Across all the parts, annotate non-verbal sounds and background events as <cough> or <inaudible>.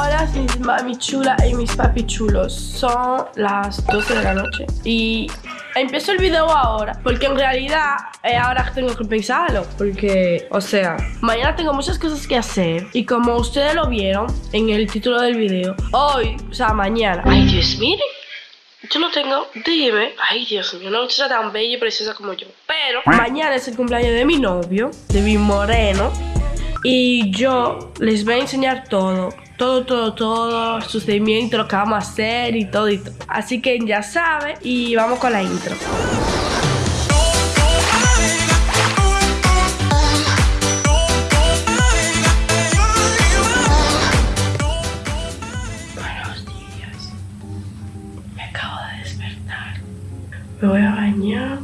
Hola mis mami chula y mis papi chulos. Son las 12 de la noche y empiezo el video ahora porque en realidad eh, ahora tengo que pensarlo porque, o sea, mañana tengo muchas cosas que hacer y como ustedes lo vieron en el título del video, hoy, o sea, mañana. Ay, Dios, miren. Yo no tengo, dime, ay Dios mío, una muchacha tan bella y preciosa como yo. Pero mañana es el cumpleaños de mi novio, de mi moreno. Y yo les voy a enseñar todo, todo, todo, todo, sucedimiento, lo que vamos a hacer y todo y todo. Así que ya saben y vamos con la intro. Buenos días. Me acabo de despertar. Me voy a bañar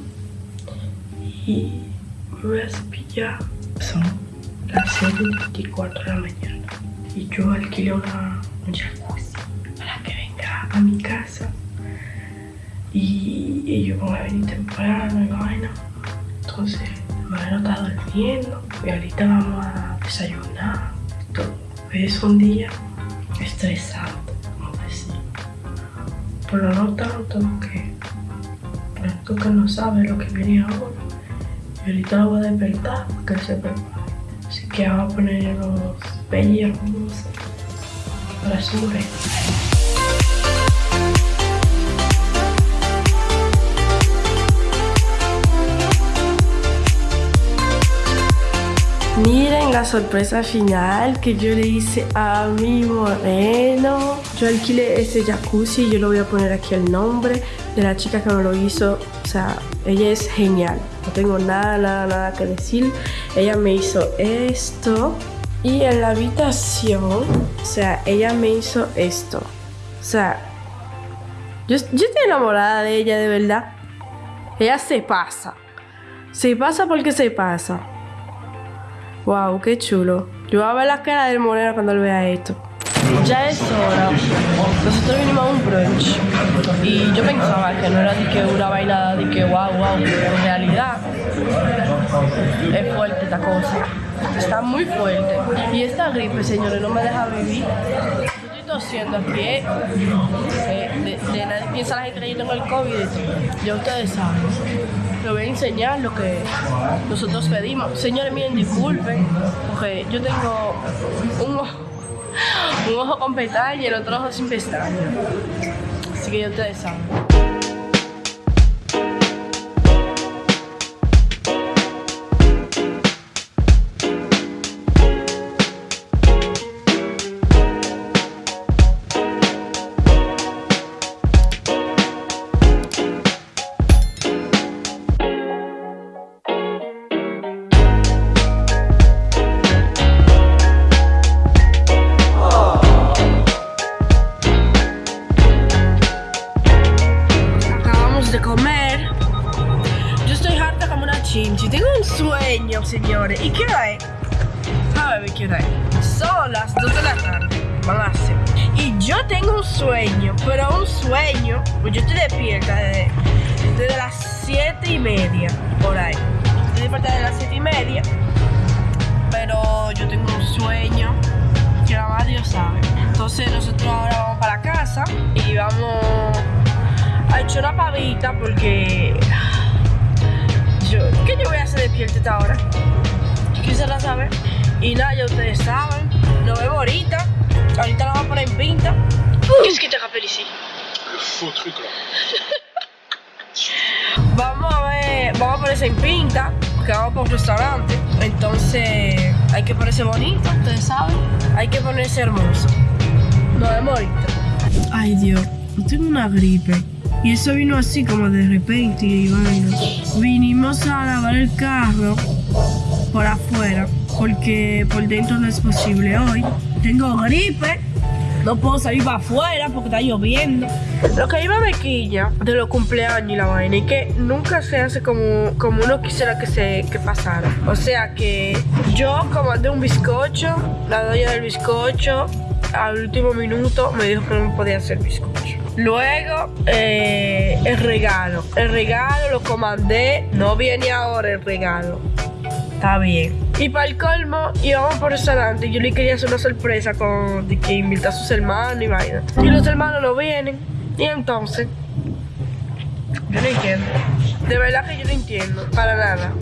y me voy a cepillar. Son las 7.24 de la mañana. Y yo alquilé una, un jacuzzi para que venga a mi casa. Y ellos van a venir temprano y vaina. Entonces, Mariano está durmiendo. Y ahorita vamos a desayunar. Todo. Es un día estresante, vamos a decir. Pero no tanto que. Tú que no sabes lo que viene ahora. Y ahorita lo voy a despertar para que se prepare. Así que vamos a poner los Miren la sorpresa final que yo le hice a mi moreno. Yo alquilé ese jacuzzi yo lo voy a poner aquí el nombre de la chica que me lo hizo. O sea, ella es genial. No tengo nada, nada, nada que decir. Ella me hizo esto. Y en la habitación, o sea, ella me hizo esto. O sea, yo, yo estoy enamorada de ella, de verdad. Ella se pasa. Se pasa porque se pasa. Wow, qué chulo. Yo voy a ver la cara del moreno cuando él vea esto. Ya es hora. Nosotros vinimos a un brunch. Y yo pensaba que no era de que una vaina de que wow, wow. Pero en realidad es fuerte esta cosa. Está muy fuerte. Y esta gripe, señores, no me deja vivir. Yo estoy tosiendo aquí, ¿eh? De, de nadie piensa la gente que yo tengo el COVID. Ya ustedes saben. Les voy a enseñar lo que nosotros pedimos. Señores, miren, disculpen, porque yo tengo un ojo, un con pestaña y el otro ojo sin pestaña. Así que ya ustedes saben. Tarde. Van a ser. Y yo tengo un sueño, pero un sueño. Pues yo estoy despierta desde, desde las 7 y media, por ahí. Estoy despierta desde las 7 y media. Pero yo tengo un sueño que nada más Dios sabe. Entonces nosotros ahora vamos para casa y vamos a echar una pavita porque yo, ¿qué yo voy a hacer despierta esta hora? Quisiera saber. Y nada, ya ustedes saben. Nos vemos ahorita. Ahorita la vamos a poner en pinta. Qu'est-ce que te rappelle ici? Le faux truc là. Vamos a ver, vamos a ponerse en pinta, que vamos por un restaurante. Entonces hay que ponerse bonito, ustedes saben. Hay que ponerse hermoso. Nos vemos ahorita. Ay Dios, yo tengo una gripe. Y eso vino así como de repente y vaina. Vinimos a lavar el carro por afuera porque por dentro no es posible hoy. Tengo gripe. No puedo salir para afuera porque está lloviendo. Lo que iba me quilla de los cumpleaños y la vaina es que nunca se hace como, como uno quisiera que se que pasara. O sea que yo comandé un bizcocho, la doña del bizcocho al último minuto me dijo que no me podía hacer bizcocho. Luego, eh, el regalo. El regalo lo comandé. No viene ahora el regalo. Está bien. Y para el colmo, íbamos por restaurante. Yo le quería hacer una sorpresa con de que invita a sus hermanos y vaina. Y los hermanos no vienen. Y entonces, yo no entiendo. De verdad que yo no entiendo. Para nada.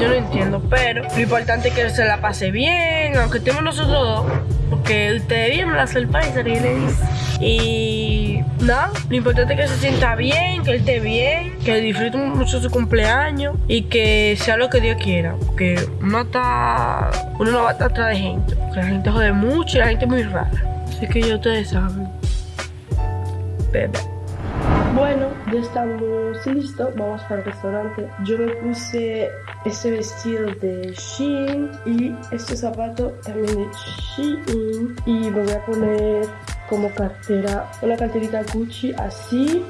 Yo no entiendo. Pero lo importante es que se la pase bien. Aunque estemos nosotros dos. Porque ustedes vieron la sorpresa que le hice. Y no, lo importante es que se sienta bien, que él esté bien, que disfrute mucho su cumpleaños y que sea lo que Dios quiera. Porque uno está. Uno no va a estar atrás de gente. Porque la gente jode mucho y la gente es muy rara. Así que ya ustedes saben. Bebé. Bueno, ya estamos listos, vamos para el restaurante. Yo me puse este vestido de Shein y este zapato también de Shein. Y me voy a poner como cartera, una carterita Gucci así.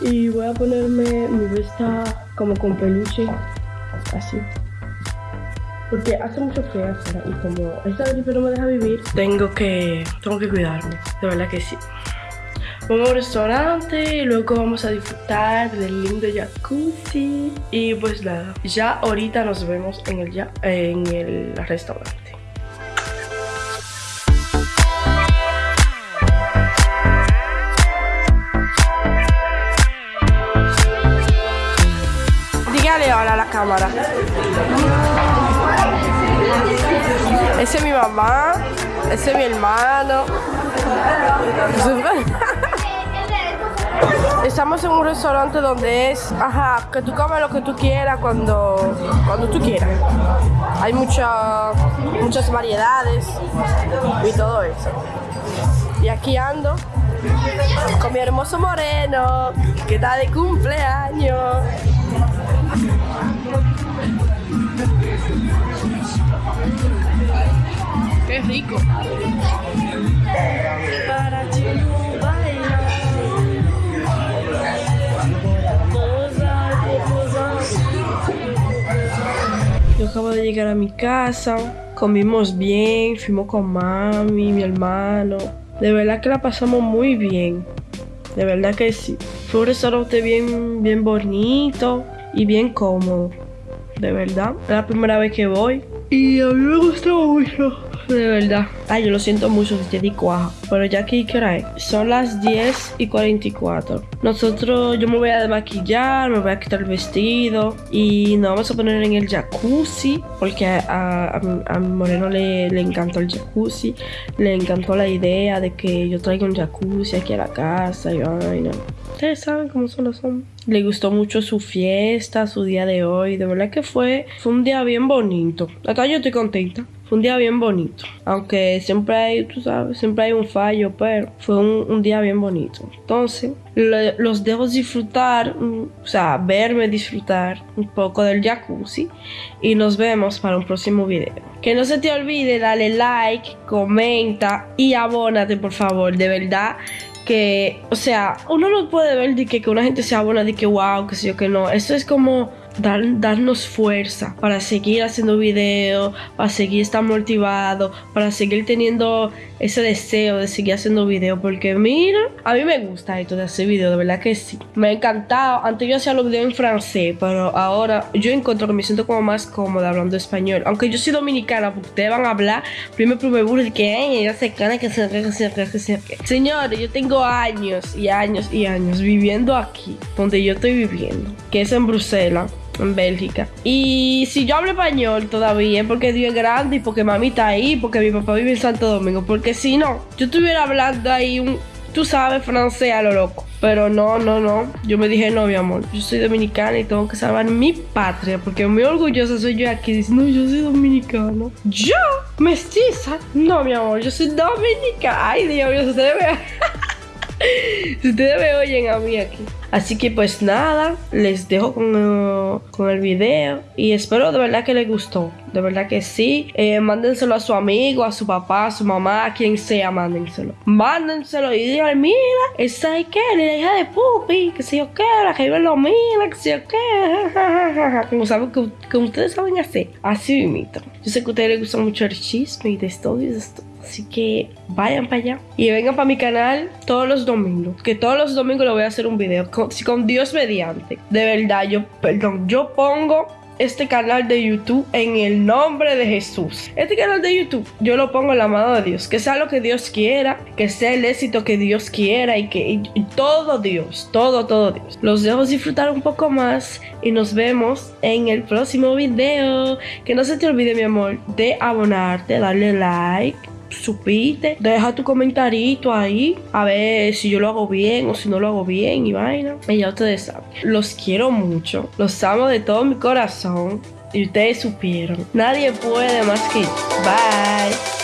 Y voy a ponerme mi vesta como con peluche, así. Porque hace mucho frío afuera y como esta gripe no me deja vivir, tengo que, tengo que cuidarme, de verdad que sí. Vamos a un restaurante y luego vamos a disfrutar del lindo jacuzzi. Y pues nada, ya ahorita nos vemos en el, ya, en el restaurante. Ese es mi mamá, ese es mi hermano. <laughs> Estamos en un restaurante donde es, ajá, que tú comes lo que tú quieras cuando, cuando tú quieras. Hay mucha, muchas variedades y todo eso. Y aquí ando con mi hermoso moreno, que está de cumpleaños. Qué rico. Yo acabo de llegar a mi casa, comimos bien, fuimos con mami, mi hermano. De verdad que la pasamos muy bien. De verdad que sí. Fue un restaurante bien, bien bonito y bien cómodo. De verdad. Es la primera vez que voy. Y a mí me gustó mucho. De verdad. Ay, yo lo siento mucho si te di cuaja. Pero ya aquí, ¿qué hora es? Son las 10 y 44. Nosotros, yo me voy a desmaquillar, me voy a quitar el vestido. Y nos vamos a poner en el jacuzzi. Porque a, a, a mi moreno le, le encantó el jacuzzi. Le encantó la idea de que yo traiga un jacuzzi aquí a la casa y vaina. Ustedes saben cómo son los hombres. Le gustó mucho su fiesta, su día de hoy. De verdad que fue, fue un día bien bonito. Acá yo estoy contenta. Fue un día bien bonito. Aunque siempre hay, tú sabes, siempre hay un fallo, pero fue un, día bien bonito. Entonces, lo- los dejo disfrutar, mm, o sea, verme disfrutar un poco del jacuzzi. Y nos vemos para un próximo video. Que no se te olvide, dale like, comenta y abónate, por favor. De verdad que, o sea, uno no puede ver de que, que una gente se abona de que wow, que sé yo que no. Esto es como dar, darnos fuerza para seguir haciendo videos, para seguir estar motivado, para seguir teniendo ese deseo de seguir haciendo videos. Porque mira, a mí me gusta esto de hacer videos, de verdad que sí. Me ha encantado. Antes yo hacía los videos en francés, pero ahora yo encuentro que me siento como más cómoda hablando español. Aunque yo soy dominicana, porque ustedes van a hablar, primero me burro de que "Ay, ella se cana que se que se que se Señores, yo tengo años y años y años viviendo aquí, donde yo estoy viviendo, que es en Bruselas en Bélgica. Y si yo hablo español todavía porque Dios es grande y porque mami está ahí, porque mi papá vive en Santo Domingo. Porque si no, yo estuviera hablando ahí un, tú sabes, francés a lo loco. Pero no, no, no. Yo me dije, no, mi amor, yo soy dominicana y tengo que salvar mi patria. Porque muy orgullosa soy yo aquí. Dice, no, yo soy dominicana. ¿Yo? ¿Mestiza? No, mi amor, yo soy dominicana. Ay, Dios mío, ustedes. <laughs> Si ustedes me oyen a mí aquí. Así que pues nada, les dejo con, eh, con el video y espero de verdad que les gustó. De verdad que sí. Eh, mándenselo a su amigo, a su papá, a su mamá, a quien sea, mándenselo. Mándenselo y digan, mira, esa es que la hija de Pupi, que sé yo qué, la que vive lo mira, que sé yo qué. <laughs> Como, saben, como ustedes saben hacer. Así mismo. Yo sé que a ustedes les gusta mucho el chisme y de esto y de esto. Así que vayan para allá y vengan para mi canal todos los domingos. Que todos los domingos le voy a hacer un video. Con, con Dios mediante. De verdad, yo, perdón, yo pongo este canal de YouTube en el nombre de Jesús. Este canal de YouTube yo lo pongo en la mano de Dios, que sea lo que Dios quiera, que sea el éxito que Dios quiera y que todo Dios, todo, todo Dios. Los dejo disfrutar un poco más y nos vemos en el próximo video. Que no se te olvide mi amor de abonarte, darle like supiste, deja tu comentarito ahí a ver si yo lo hago bien o si no lo hago bien y vaina. Y ya ustedes saben. Los quiero mucho, los amo de todo mi corazón y ustedes supieron. Nadie puede más que Bye.